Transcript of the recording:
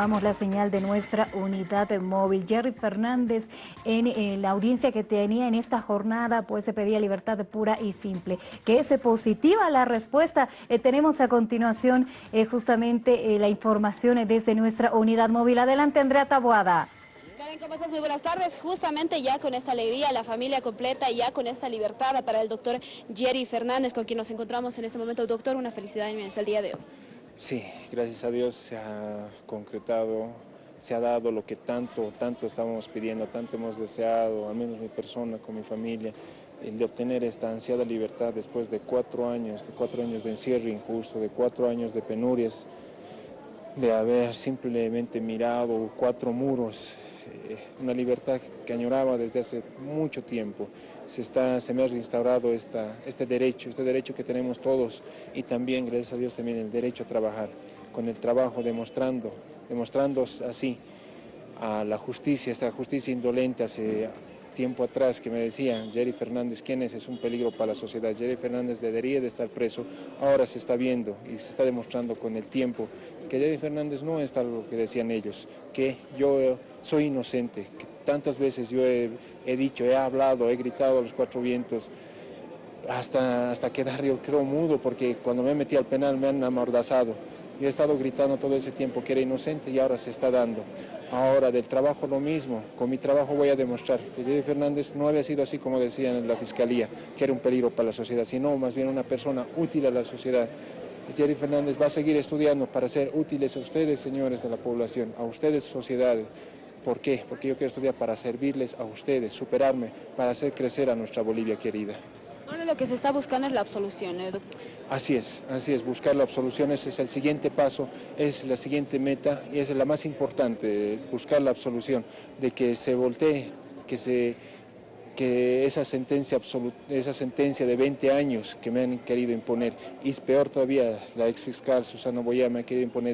Vamos la señal de nuestra unidad móvil. Jerry Fernández, en, la audiencia que tenía en esta jornada, pues se pedía libertad pura y simple. Que es positiva la respuesta. Eh, tenemos a continuación eh, justamente eh, la información desde nuestra unidad móvil. Adelante, Andrea Taboada. Karen, ¿cómo estás? Muy buenas tardes. Justamente ya con esta alegría, la familia completa, ya con esta libertad para el doctor Jerry Fernández, con quien nos encontramos en este momento. Doctor, una felicidad inmensa el día de hoy. Sí, gracias a Dios se ha concretado, se ha dado lo que tanto, tanto estábamos pidiendo, tanto hemos deseado, al menos mi persona, con mi familia, el de obtener esta ansiada libertad después de cuatro años, de cuatro años de encierro injusto, de cuatro años de penurias, de haber simplemente mirado cuatro muros una libertad que añoraba desde hace mucho tiempo. Se, está, se me ha reinstaurado esta, este derecho, este derecho que tenemos todos y también, gracias a Dios, también el derecho a trabajar. Con el trabajo demostrando, demostrando así a la justicia, esta justicia indolente hace tiempo atrás que me decían, Jerry Fernández, ¿quién es? Es un peligro para la sociedad. Jerry Fernández debería de estar preso. Ahora se está viendo y se está demostrando con el tiempo que Jerry Fernández no es tal lo que decían ellos, que yo soy inocente, que tantas veces yo he, dicho, he hablado, he gritado a los cuatro vientos, hasta, hasta quedar yo creo mudo, porque cuando me metí al penal me han amordazado. He estado gritando todo ese tiempo que era inocente y ahora se está dando. Ahora del trabajo lo mismo, con mi trabajo voy a demostrar que Jerry Fernández no había sido así como decían en la Fiscalía, que era un peligro para la sociedad, sino más bien una persona útil a la sociedad. Jerry Fernández va a seguir estudiando para ser útiles a ustedes, señores de la población, a ustedes, sociedades. ¿Por qué? Porque yo quiero estudiar para servirles a ustedes, superarme, para hacer crecer a nuestra Bolivia querida. Ahora lo que se está buscando es la absolución, ¿eh? Así es, así es, buscar la absolución, ese es el siguiente paso, es la siguiente meta y es la más importante, buscar la absolución, de que se voltee, que se que esa sentencia, esa sentencia de 20 años que me han querido imponer, y es peor todavía, la ex fiscal Susana Boya me ha querido imponer